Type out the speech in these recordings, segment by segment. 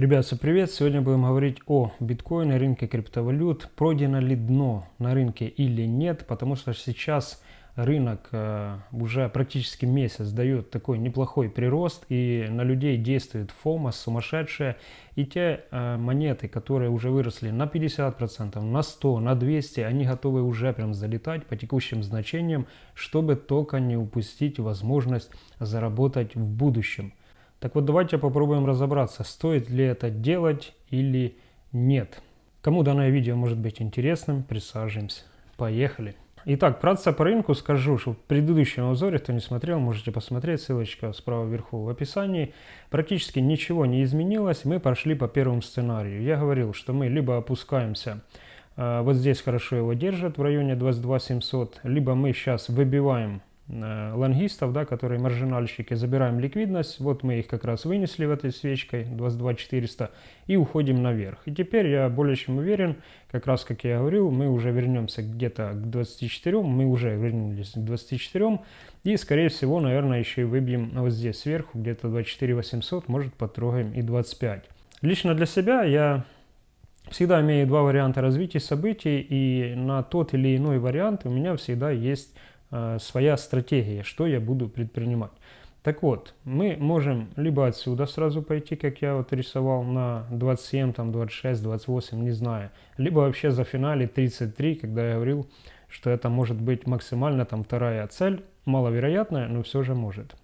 Ребят, всем привет! Сегодня будем говорить о биткоине, рынке криптовалют. Пройдено ли дно на рынке или нет, потому что сейчас рынок э, уже практически месяц дает такой неплохой прирост, и на людей действует фома сумасшедшая. И те э, монеты, которые уже выросли на 50%, на 100, на 200, они готовы уже прям залетать по текущим значениям, чтобы только не упустить возможность заработать в будущем. Так вот, давайте попробуем разобраться, стоит ли это делать или нет. Кому данное видео может быть интересным, присаживаемся. Поехали! Итак, вкратце по рынку скажу, что в предыдущем обзоре, кто не смотрел, можете посмотреть, ссылочка справа вверху в описании. Практически ничего не изменилось, мы прошли по первому сценарию. Я говорил, что мы либо опускаемся, э, вот здесь хорошо его держат в районе 22 700, либо мы сейчас выбиваем лонгистов, да, которые маржинальщики, забираем ликвидность, вот мы их как раз вынесли в этой свечкой 22 400 и уходим наверх. И теперь я более чем уверен, как раз как я говорил, мы уже вернемся где-то к 24, мы уже вернулись к 24 и скорее всего, наверное, еще и выбьем вот здесь сверху, где-то 24 800, может потрогаем и 25. Лично для себя я всегда имею два варианта развития событий, и на тот или иной вариант у меня всегда есть Э, своя стратегия, что я буду предпринимать. Так вот, мы можем либо отсюда сразу пойти, как я вот рисовал, на 27, там 26, 28, не знаю. Либо вообще за финале 33, когда я говорил, что это может быть максимально там вторая цель, маловероятная, но все же может.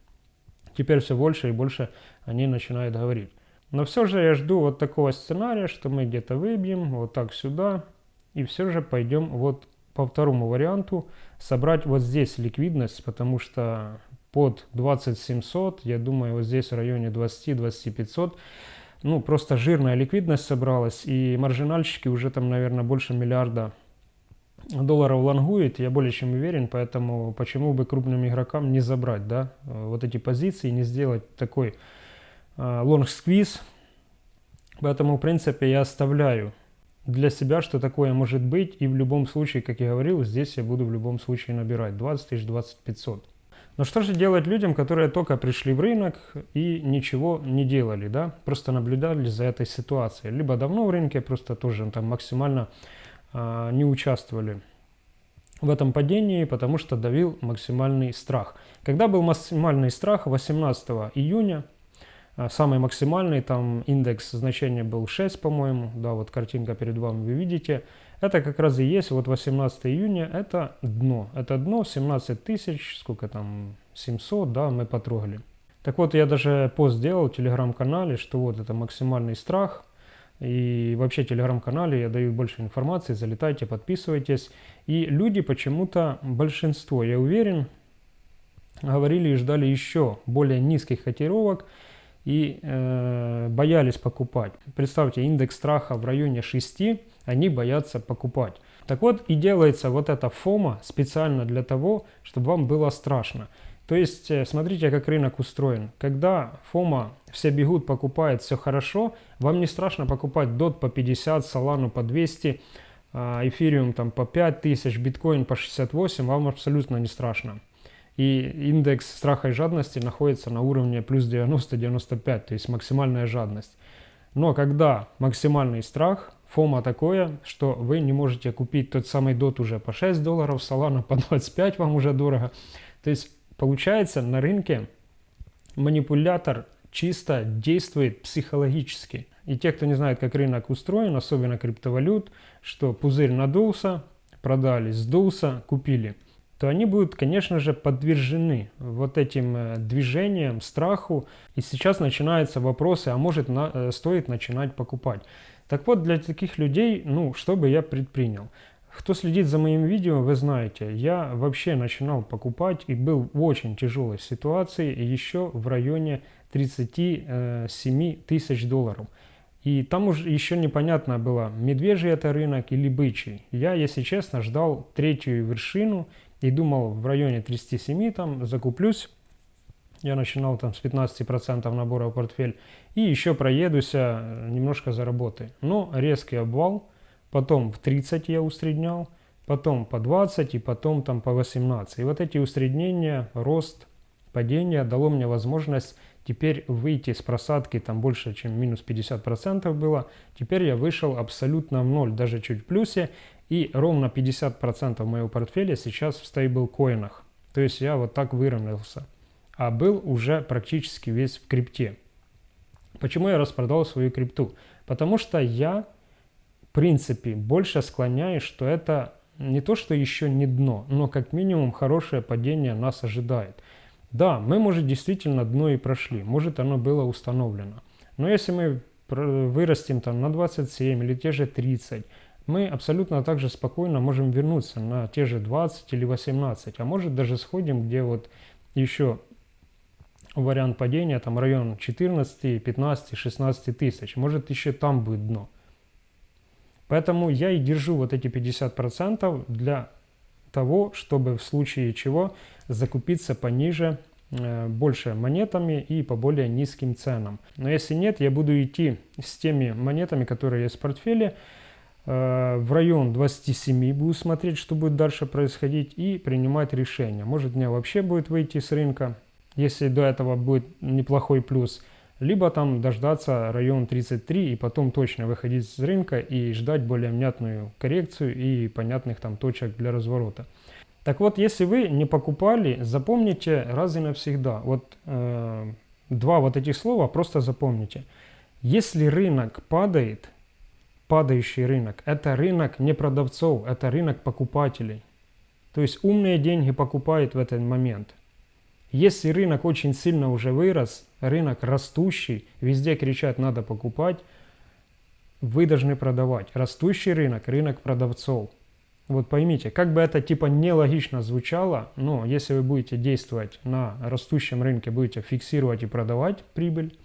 Теперь все больше и больше они начинают говорить. Но все же я жду вот такого сценария, что мы где-то выбьем вот так сюда, и все же пойдем вот по второму варианту собрать вот здесь ликвидность, потому что под 20700, я думаю, вот здесь в районе 20-2500, ну, просто жирная ликвидность собралась, и маржинальщики уже там, наверное, больше миллиарда долларов лонгует, я более чем уверен, поэтому почему бы крупным игрокам не забрать, да, вот эти позиции, не сделать такой long squeeze, поэтому, в принципе, я оставляю для себя, что такое может быть. И в любом случае, как я говорил, здесь я буду в любом случае набирать 20 тысяч, 20 500. Но что же делать людям, которые только пришли в рынок и ничего не делали, да? Просто наблюдали за этой ситуацией. Либо давно в рынке, просто тоже там максимально э, не участвовали в этом падении, потому что давил максимальный страх. Когда был максимальный страх 18 июня, самый максимальный, там индекс значения был 6, по-моему, да, вот картинка перед вами вы видите. Это как раз и есть, вот 18 июня, это дно. Это дно 17 тысяч, сколько там, 700, да, мы потрогали. Так вот, я даже пост сделал в телеграм-канале, что вот это максимальный страх. И вообще в телеграм-канале я даю больше информации, залетайте, подписывайтесь. И люди почему-то, большинство, я уверен, говорили и ждали еще более низких котировок, и э, боялись покупать. Представьте, индекс страха в районе 6, они боятся покупать. Так вот и делается вот эта фома специально для того, чтобы вам было страшно. То есть, э, смотрите, как рынок устроен. Когда фома, все бегут, покупают, все хорошо, вам не страшно покупать DOT по 50, Solana по 200, а, эфириум там по 5000, биткоин по 68, вам абсолютно не страшно и индекс страха и жадности находится на уровне плюс 90-95, то есть максимальная жадность. Но когда максимальный страх, фома такое, что вы не можете купить тот самый дот уже по 6 долларов, Solana по 25 вам уже дорого. То есть получается на рынке манипулятор чисто действует психологически. И те, кто не знает, как рынок устроен, особенно криптовалют, что пузырь надулся, продали, сдулся, купили – то они будут, конечно же, подвержены вот этим э, движениям, страху. И сейчас начинаются вопросы, а может на, э, стоит начинать покупать. Так вот, для таких людей, ну, что бы я предпринял? Кто следит за моим видео, вы знаете, я вообще начинал покупать и был в очень тяжелой ситуации еще в районе 37 тысяч долларов. И там уже еще непонятно было, медвежий это рынок или бычий. Я, если честно, ждал третью вершину и думал в районе 37 там закуплюсь. Я начинал там с 15% набора в портфель и еще проедусь э, немножко заработаю. Но резкий обвал, потом в 30 я усреднял, потом по 20 и потом там по 18. И вот эти усреднения, рост, падение дало мне возможность теперь выйти с просадки там больше, чем минус 50% было. Теперь я вышел абсолютно в ноль, даже чуть в плюсе. И ровно 50% моего портфеля сейчас в стейблкоинах. То есть я вот так выровнялся. А был уже практически весь в крипте. Почему я распродал свою крипту? Потому что я, в принципе, больше склоняюсь, что это не то, что еще не дно, но как минимум хорошее падение нас ожидает. Да, мы, может, действительно дно и прошли, может, оно было установлено. Но если мы вырастем там на 27 или те же 30, мы абсолютно также спокойно можем вернуться на те же 20 или 18, а может даже сходим, где вот еще вариант падения, там район 14, 15, 16 тысяч, может еще там будет дно. Поэтому я и держу вот эти 50% для того, чтобы в случае чего закупиться пониже, э, больше монетами и по более низким ценам. Но если нет, я буду идти с теми монетами, которые есть в портфеле, в район 27 буду смотреть, что будет дальше происходить и принимать решение. Может мне вообще будет выйти с рынка, если до этого будет неплохой плюс – либо там дождаться район 33 и потом точно выходить с рынка и ждать более внятную коррекцию и понятных там точек для разворота. Так вот, если вы не покупали, запомните раз и навсегда. Вот э, два вот этих слова просто запомните. Если рынок падает, падающий рынок, это рынок не продавцов, это рынок покупателей. То есть умные деньги покупают в этот момент – если рынок очень сильно уже вырос, рынок растущий, везде кричат «надо покупать», вы должны продавать. Растущий рынок – рынок продавцов. Вот поймите, как бы это типа нелогично звучало, но если вы будете действовать на растущем рынке, будете фиксировать и продавать прибыль,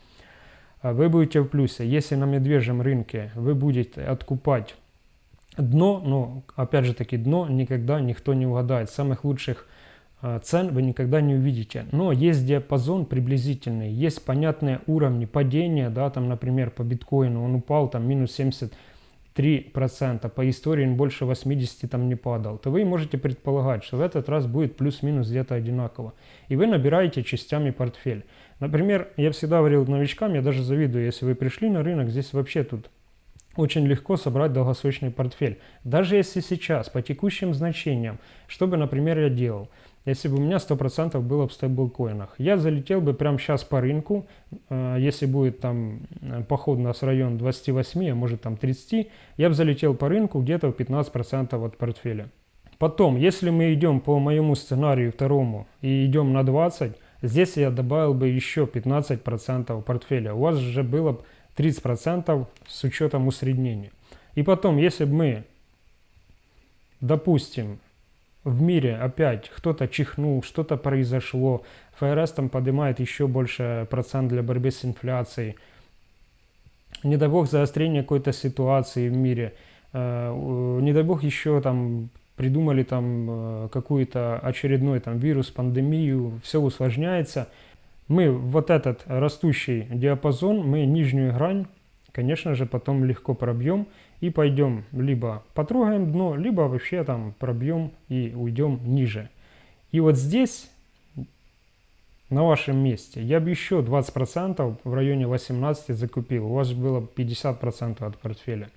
вы будете в плюсе. Если на медвежьем рынке вы будете откупать дно, но опять же таки дно никогда никто не угадает. Самых лучших а, цен вы никогда не увидите. Но есть диапазон приблизительный, есть понятные уровни падения, да, там, например, по биткоину он упал там минус 73%, по истории он больше 80 там не падал, то вы можете предполагать, что в этот раз будет плюс-минус где-то одинаково. И вы набираете частями портфель. Например, я всегда говорил новичкам, я даже завидую, если вы пришли на рынок, здесь вообще тут очень легко собрать долгосрочный портфель. Даже если сейчас, по текущим значениям, что бы, например, я делал – если бы у меня 100% было в стейблкоинах. Я залетел бы прямо сейчас по рынку, э, если будет там э, поход у нас район 28, а может там 30, я бы залетел по рынку где-то в 15% от портфеля. Потом, если мы идем по моему сценарию второму и идем на 20, здесь я добавил бы еще 15% портфеля. У вас же было 30% с учетом усреднения. И потом, если бы мы, допустим, в мире опять кто-то чихнул, что-то произошло, ФРС там поднимает еще больше процент для борьбы с инфляцией, не дай бог заострение какой-то ситуации в мире, э, не дай бог еще там придумали там э, какую-то очередной там вирус, пандемию, все усложняется. Мы вот этот растущий диапазон, мы нижнюю грань, конечно же, потом легко пробьем и пойдем либо потрогаем дно, либо вообще там пробьем и уйдем ниже. И вот здесь, на вашем месте, я бы еще 20% в районе 18 закупил. У вас было 50% от портфеля.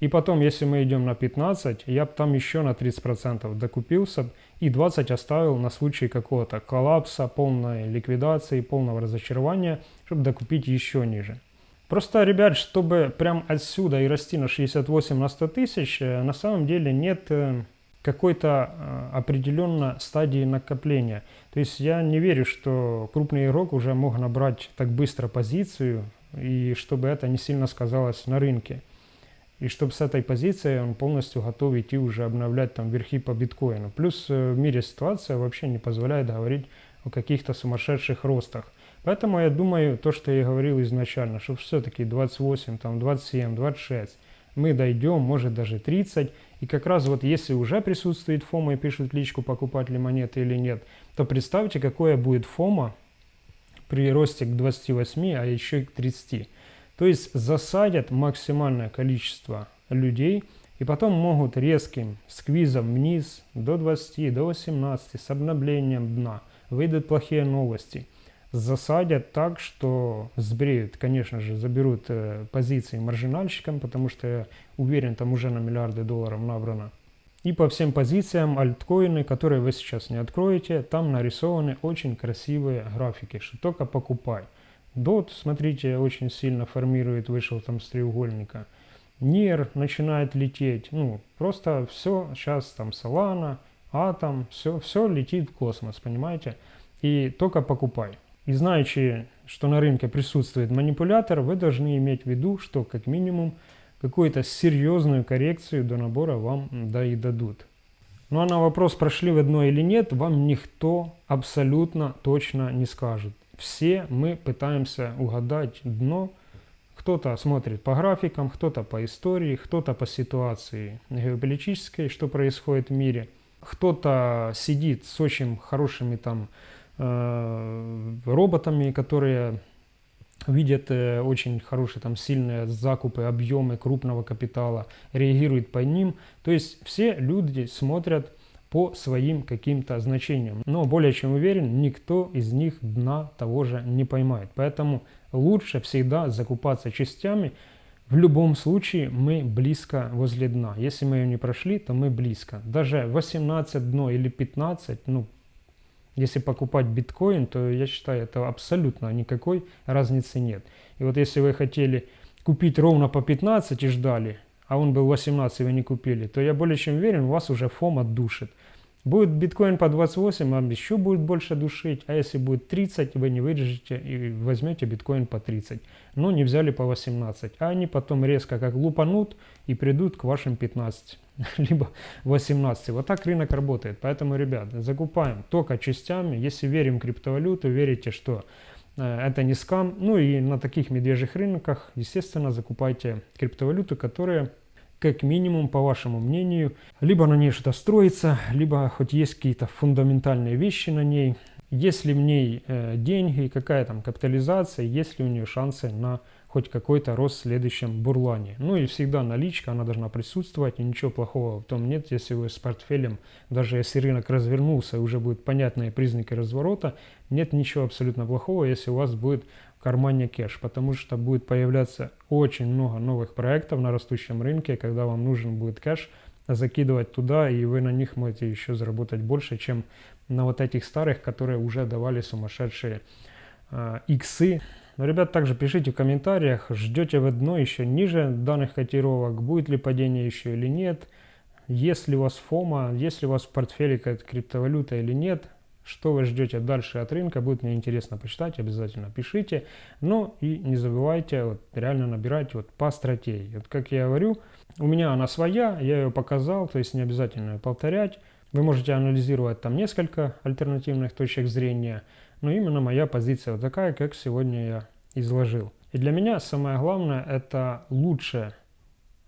И потом, если мы идем на 15, я бы там еще на 30% докупился и 20 оставил на случай какого-то коллапса, полной ликвидации, полного разочарования, чтобы докупить еще ниже. Просто, ребят, чтобы прям отсюда и расти на 68 на 100 тысяч, э, на самом деле нет э, какой-то э, определенной стадии накопления. То есть я не верю, что крупный игрок уже мог набрать так быстро позицию, и чтобы это не сильно сказалось на рынке. И чтобы с этой позиции он полностью готов идти уже обновлять там верхи по биткоину. Плюс в мире ситуация вообще не позволяет говорить о каких-то сумасшедших ростах. Поэтому я думаю, то, что я говорил изначально, что все-таки 28, там 27, 26, мы дойдем, может даже 30. И как раз вот если уже присутствует фома и пишут личку, покупать ли монеты или нет, то представьте, какое будет фома при росте к 28, а еще и к 30. То есть засадят максимальное количество людей и потом могут резким сквизом вниз до 20, до 18 с обновлением дна. Выйдут плохие новости – засадят так, что сбреют, конечно же, заберут э, позиции маржинальщикам, потому что я уверен, там уже на миллиарды долларов набрано. И по всем позициям альткоины, которые вы сейчас не откроете, там нарисованы очень красивые графики, что только покупай. DOT, смотрите, очень сильно формирует, вышел там с треугольника. NIR начинает лететь, ну, просто все, сейчас там Solana, Atom, все, все летит в космос, понимаете? И только покупай. И знаючи, что на рынке присутствует манипулятор, вы должны иметь в виду, что как минимум какую-то серьезную коррекцию до набора вам да и дадут. Ну а на вопрос, прошли вы дно или нет, вам никто абсолютно точно не скажет. Все мы пытаемся угадать дно. Кто-то смотрит по графикам, кто-то по истории, кто-то по ситуации геополитической, что происходит в мире. Кто-то сидит с очень хорошими там Э, роботами, которые видят э, очень хорошие, там, сильные закупы, объемы крупного капитала, реагируют по ним. То есть все люди смотрят по своим каким-то значениям. Но более чем уверен, никто из них дна того же не поймает. Поэтому лучше всегда закупаться частями. В любом случае мы близко возле дна. Если мы ее не прошли, то мы близко. Даже 18 дно или 15, ну если покупать биткоин, то я считаю, это абсолютно никакой разницы нет. И вот если вы хотели купить ровно по 15 и ждали, а он был 18 и вы не купили, то я более чем уверен, вас уже фом отдушит. Будет биткоин по 28, вам еще будет больше душить, а если будет 30, вы не выдержите и возьмете биткоин по 30. Но не взяли по 18, а они потом резко как лупанут и придут к вашим 15, либо 18. Вот так рынок работает. Поэтому, ребят, закупаем только частями. Если верим в криптовалюту, верите, что это не скам. Ну и на таких медвежьих рынках, естественно, закупайте криптовалюту, которая как минимум, по вашему мнению, либо на ней что-то строится, либо хоть есть какие-то фундаментальные вещи на ней, есть ли в ней э, деньги, какая там капитализация, есть ли у нее шансы на хоть какой-то рост в следующем бурлане. Ну и всегда наличка, она должна присутствовать, и ничего плохого в том нет, если вы с портфелем, даже если рынок развернулся, уже будут понятные признаки разворота, нет ничего абсолютно плохого, если у вас будет кармане кэш, потому что будет появляться очень много новых проектов на растущем рынке, когда вам нужен будет кэш, закидывать туда, и вы на них можете еще заработать больше, чем на вот этих старых, которые уже давали сумасшедшие э, иксы. Но, ребят, также пишите в комментариях, ждете вы дно еще ниже данных котировок, будет ли падение еще или нет, есть ли у вас фома, есть ли у вас в портфеле какая-то криптовалюта или нет, что вы ждете дальше от рынка, будет мне интересно почитать, обязательно пишите. Ну и не забывайте вот, реально набирать вот по стратегии. Вот как я говорю, у меня она своя, я ее показал, то есть не обязательно ее повторять. Вы можете анализировать там несколько альтернативных точек зрения, но именно моя позиция вот такая, как сегодня я изложил. И для меня самое главное это лучше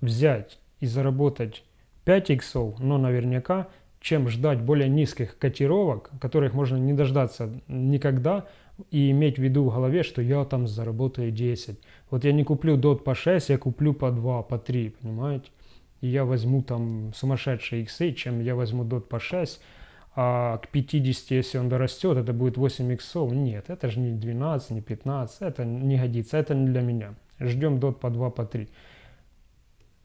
взять и заработать 5 иксов, но наверняка чем ждать более низких котировок, которых можно не дождаться никогда, и иметь в виду в голове, что я там заработаю 10. Вот я не куплю дот по 6, я куплю по 2, по 3, понимаете? И я возьму там сумасшедшие иксы, чем я возьму дот по 6, а к 50, если он дорастет, это будет 8 иксов. Нет, это же не 12, не 15, это не годится, это не для меня. Ждем дот по 2, по 3.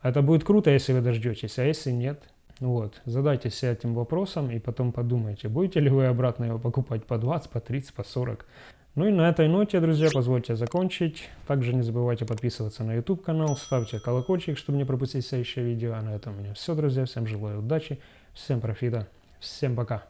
Это будет круто, если вы дождетесь, а если нет – вот. Задайтесь этим вопросом и потом подумайте, будете ли вы обратно его покупать по 20, по 30, по 40. Ну и на этой ноте, друзья, позвольте закончить. Также не забывайте подписываться на YouTube канал, ставьте колокольчик, чтобы не пропустить следующее видео. А на этом у меня все, друзья. Всем желаю удачи, всем профита, всем пока.